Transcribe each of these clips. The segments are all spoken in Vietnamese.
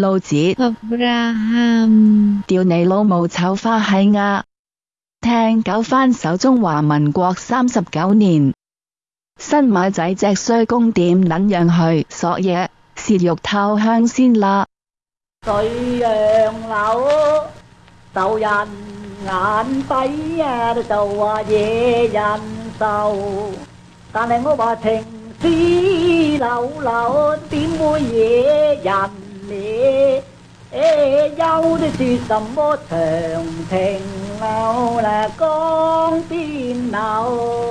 老子 Abraham 屌你老母丑花閪呀！聽九番首中華民國三十九年，新馬仔隻衰公點撚樣去索嘢，切肉透香先啦。水楊柳受人眼底啊，就話惹人愁。但係我話情絲柳柳，點會惹人 lễ ê dâu đi thì sầm bố thường thèn nào là con tin nào?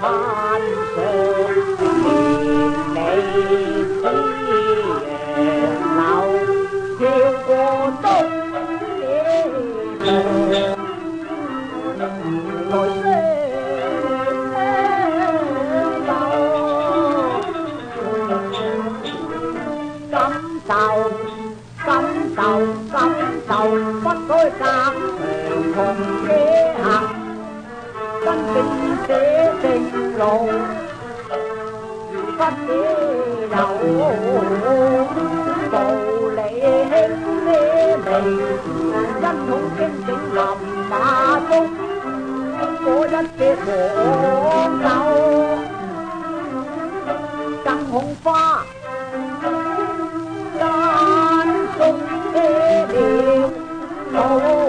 than sôi miền này tôi nào kêu cô tôi tôi sẽ cắm tàu cắm tàu cắm tàu bắt tôi cảm không kế hạt con kinh tế trên lộ vắt đầu bầu lệ hết mê mình dân hùng kiên định lòng mà tung cố dân kia khổ đau. Căn hùng pha đan sung kê điều ô ô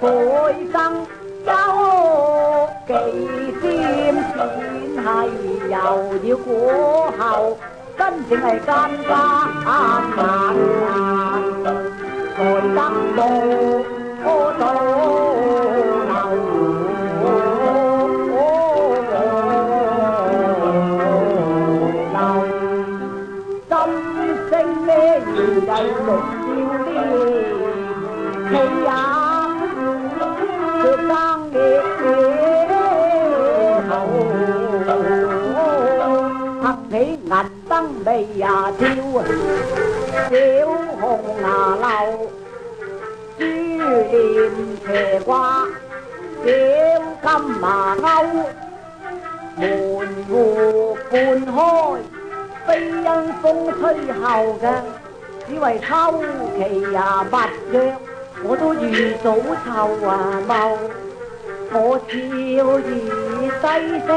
背生周忌先算係又要估後，真正係奸家難難，來得到我到。真正咩？原嚟六少啲，氣眉呀挑，小紅牙漏，珠簾斜掛，小金麻鈎，門戶半開，非因風吹後嘅，只為秋期呀密約，我都預早臭啊茂。我笑兒低聲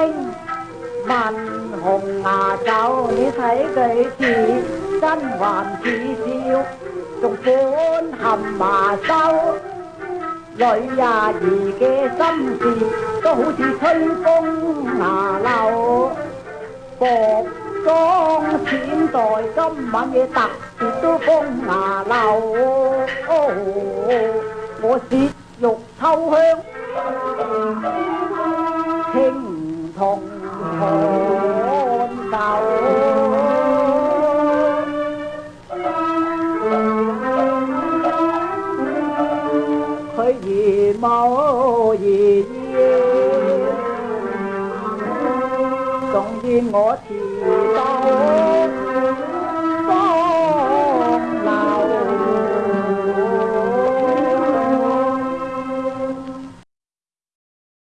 Văn hùng mà cháu như thấy cây chỉ Dân hoàn chỉ tiêu. Trong bốn hầm mà sao Rồi nhà gì cái tâm gì Có hữu chỉ thấy công mà lâu Cột con xin tội tâm mà nghe tặc Thì tôi công mà lâu Ô, Bố xịt dục thâu hương Thinh thòng máu gì sống gì ngõ thì đau